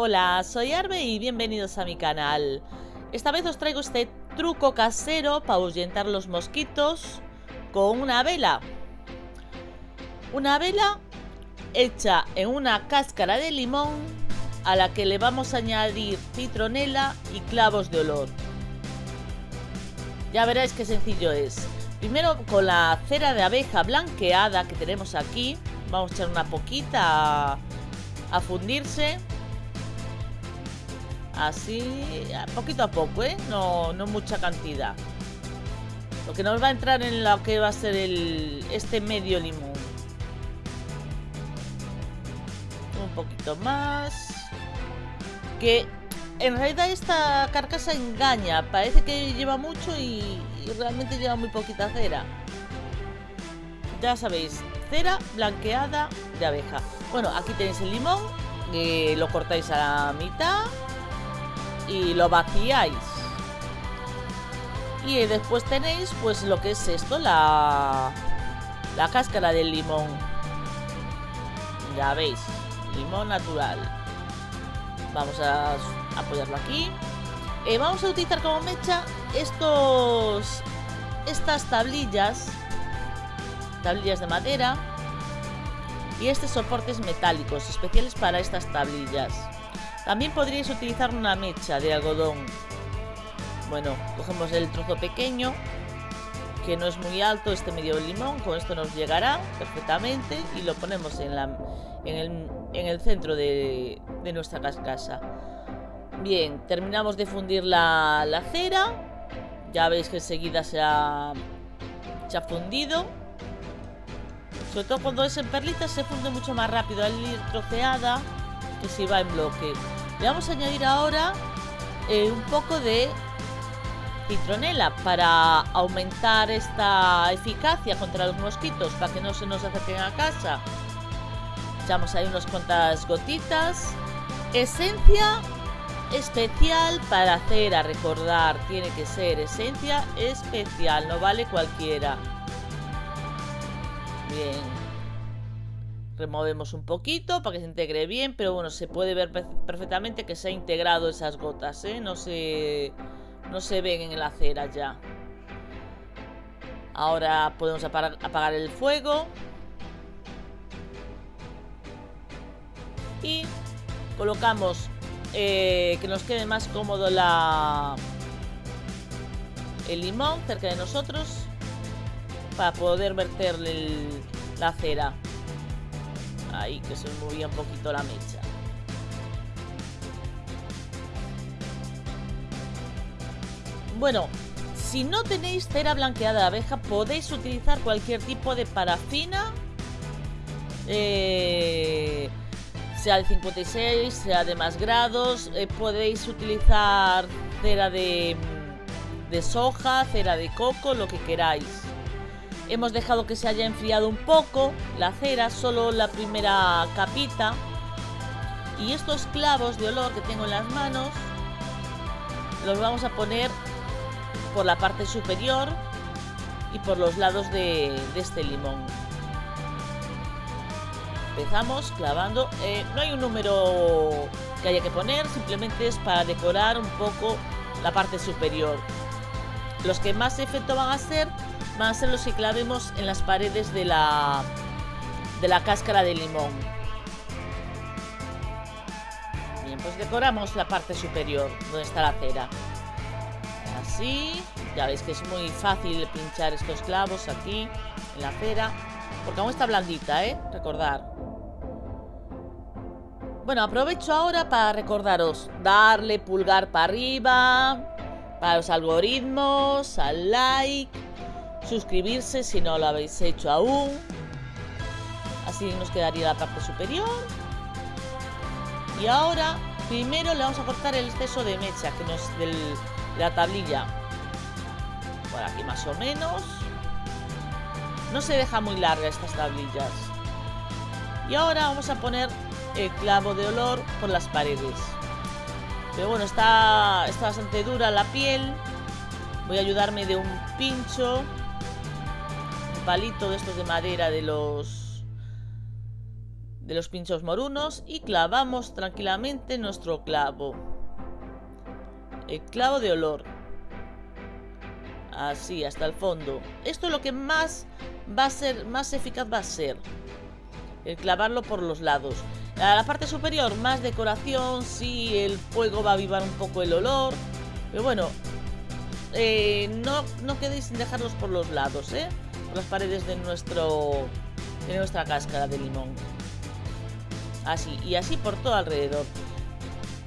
Hola, soy Arbe y bienvenidos a mi canal. Esta vez os traigo este truco casero para ahuyentar los mosquitos con una vela. Una vela hecha en una cáscara de limón a la que le vamos a añadir citronela y clavos de olor. Ya veréis qué sencillo es. Primero con la cera de abeja blanqueada que tenemos aquí, vamos a echar una poquita a, a fundirse Así, poquito a poco, ¿eh? No, no mucha cantidad. Lo que nos va a entrar en lo que va a ser el, este medio limón. Un poquito más. Que en realidad esta carcasa engaña. Parece que lleva mucho y, realmente lleva muy poquita cera. Ya sabéis, cera blanqueada de abeja. Bueno, aquí tenéis el limón. Que lo cortáis a la mitad y lo vaciáis. Y después tenéis pues lo que es esto, la, la cáscara del limón. Ya veis, limón natural. Vamos a apoyarlo aquí. Eh, vamos a utilizar como mecha estos estas tablillas, tablillas de madera y estos soportes metálicos especiales para estas tablillas. También podríais utilizar una mecha de algodón. Bueno, cogemos el trozo pequeño, que no es muy alto, este medio limón, con esto nos llegará perfectamente y lo ponemos en, la, el, centro de, nuestra cascasa. Bien, terminamos de fundir la, cera. Ya veis que enseguida se ha, se ha fundido. Sobre todo cuando es en perlitas se funde mucho más rápido al ir troceada que si va en bloque. Le vamos a añadir ahora eh, un poco de citronela para aumentar esta eficacia contra los mosquitos, para que no se nos acerquen a casa. Echamos ahí unas cuantas gotitas. Esencia especial para hacer a recordar. Tiene que ser esencia especial, no vale cualquiera. Bien, removemos un poquito para que se integre bien, pero bueno, se puede ver perfectamente que se ha integrado esas gotas, ¿eh? No se, no se ven en la cera ya. Ahora podemos apagar, el fuego. Y colocamos eh, que nos quede más cómodo la, el limón cerca de nosotros para poder verter la cera. Que se movía un poquito la mecha. Bueno, si no tenéis cera blanqueada de abeja, podéis utilizar cualquier tipo de parafina. Eh, sea de 56, sea de más grados. Eh, podéis utilizar cera de, de soja, cera de coco, lo que queráis. Hemos dejado que se haya enfriado un poco la cera, solo la primera capita. Y estos clavos de olor que tengo en las manos los vamos a poner por la parte superior y por los lados de, este limón. Empezamos clavando. Eh, no hay un número que haya que poner, simplemente es para decorar un poco la parte superior. Los que más efecto van a ser van a los que clavemos en las paredes de la, de la cáscara de limón. Bien, pues decoramos la parte superior, donde está la cera. Así, ya veis que es muy fácil pinchar estos clavos aquí, en la cera. Porque aún está blandita, ¿eh? Recordar. Bueno, aprovecho ahora para recordaros darle pulgar para arriba, para los algoritmos, al like, suscribirse si no lo habéis hecho aún. Así nos quedaría la parte superior. Y ahora, primero le vamos a cortar el exceso de mecha que nos de la tablilla. Por aquí más o menos. No se deja muy larga estas tablillas. Y ahora vamos a poner el clavo de olor por las paredes. Pero bueno, está, está bastante dura la piel. Voy a ayudarme de un pincho palito de estos de madera de los de los pinchos morunos y clavamos tranquilamente nuestro clavo. El clavo de olor. Así, hasta el fondo. Esto es lo que más va a ser, más eficaz va a ser. El clavarlo por los lados. A la parte superior, más decoración, sí, el fuego va a avivar un poco el olor. Pero bueno, eh, no, no quedéis sin dejarlos por los lados, ¿eh? Las paredes de, nuestro, de nuestra cáscara de limón. Así, y así por todo alrededor.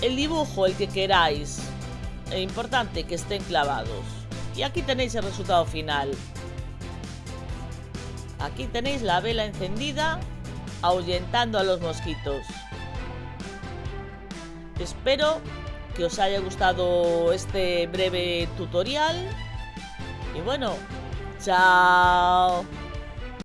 El dibujo, el que queráis. Es importante que estén clavados. Y aquí tenéis el resultado final. Aquí tenéis la vela encendida, ahuyentando a los mosquitos. Espero que os haya gustado este breve tutorial. Y bueno, Ciao.